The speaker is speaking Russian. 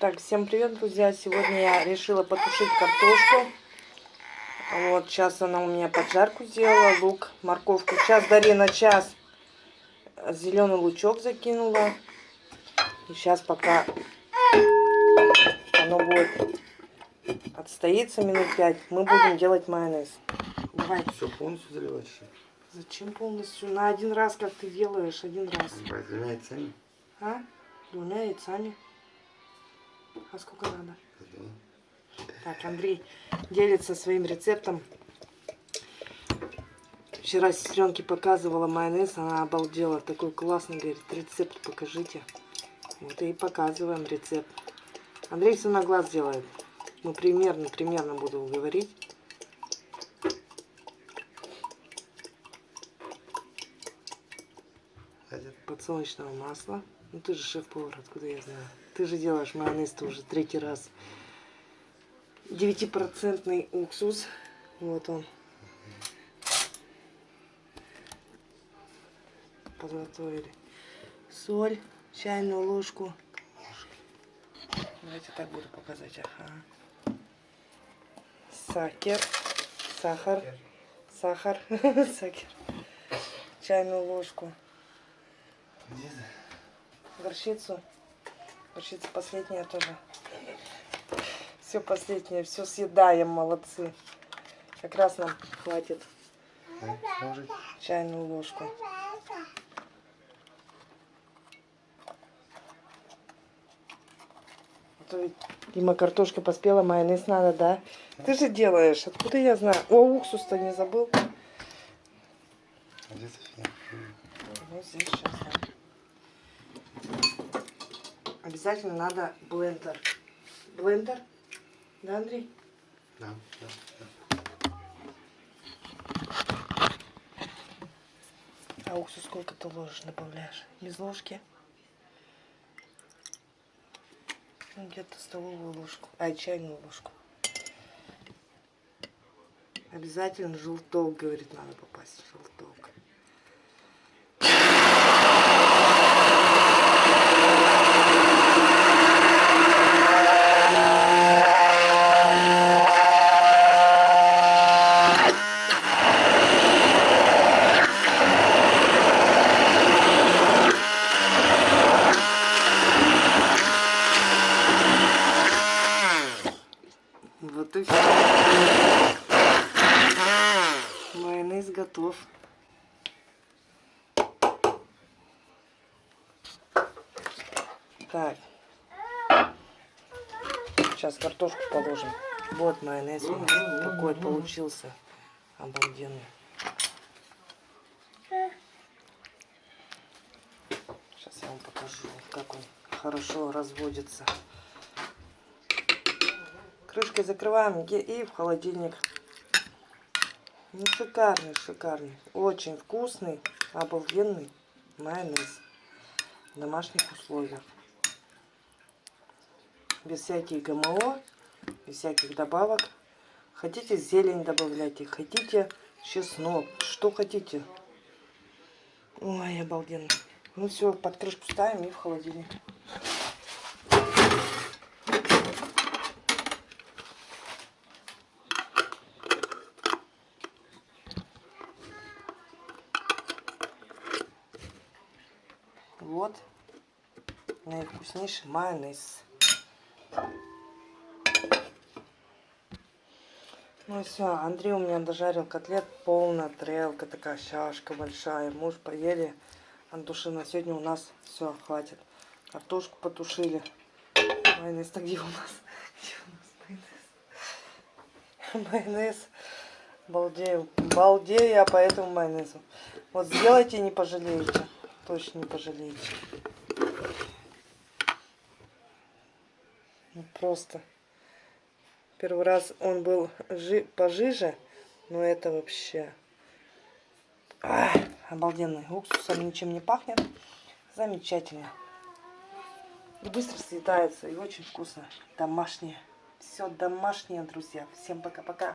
Так, всем привет, друзья! Сегодня я решила потушить картошку. Вот, сейчас она у меня поджарку сделала, лук, морковку. Сейчас Дарина час зеленый лучок закинула. И сейчас пока оно будет отстоится минут пять, мы будем делать майонез. Давай. Все полностью заливать еще? Зачем полностью? На один раз, как ты делаешь, один раз. Двумя яйцами? А? Двумя яйцами. А сколько надо? Так, Андрей делится своим рецептом. Вчера сестренке показывала майонез, она обалдела. Такой классный, говорит, рецепт покажите. Вот и показываем рецепт. Андрей все на глаз делает. Мы примерно, примерно буду говорить. Подсолнечного масла. Ну ты же шеф-повар, откуда я знаю? Ты же делаешь майонез-то уже третий раз. 9% уксус. Вот он. Подготовили. Соль, чайную ложку. Давайте так буду показать. Ага. Сахар. Сахар. Сахар. Сахар. Чайную ложку. Горчицу. Горчица последняя тоже. Все последнее, все съедаем, молодцы. Как раз нам хватит. Чайную ложку. А Дима картошка поспела, майонез надо, да? Ты же делаешь, откуда я знаю? О, уксус-то не забыл. А где София? Ну, здесь сейчас. Обязательно надо блендер. Блендер? Да, Андрей? Да, да, да. А уксус сколько ты ложишь, добавляешь? Без ложки? Ну, где-то столовую ложку. А, чайную ложку. Обязательно желток, говорит, надо попасть. Желток. Вот и все. Майонез готов. Так. Сейчас картошку положим. Вот майонез у нас такой получился. Обалденный. Сейчас я вам покажу, как он хорошо разводится. Крышкой закрываем и в холодильник. Ну, шикарный, шикарный. Очень вкусный, обалденный майонез. В домашних условиях. Без всяких ГМО, без всяких добавок. Хотите зелень добавляйте, хотите чеснок, что хотите. Ой, обалденно. Ну все, под крышку ставим и в холодильник. Вот наивкуснейший майонез. Ну и все, Андрей у меня дожарил котлет, полная тарелка, такая чашка большая. Муж поели от души. На сегодня у нас все, хватит. Картошку потушили. Майонез-то где у нас? Где у нас майонез? Майонез. Балдею. Балдею я по этому майонезу. Вот сделайте, не пожалеете точно не пожалеете. Ну, просто. Первый раз он был жи пожиже, но это вообще... А, обалденный. Уксусом ничем не пахнет. Замечательно. И быстро съедается, и очень вкусно. Домашнее. Все домашнее, друзья. Всем пока-пока.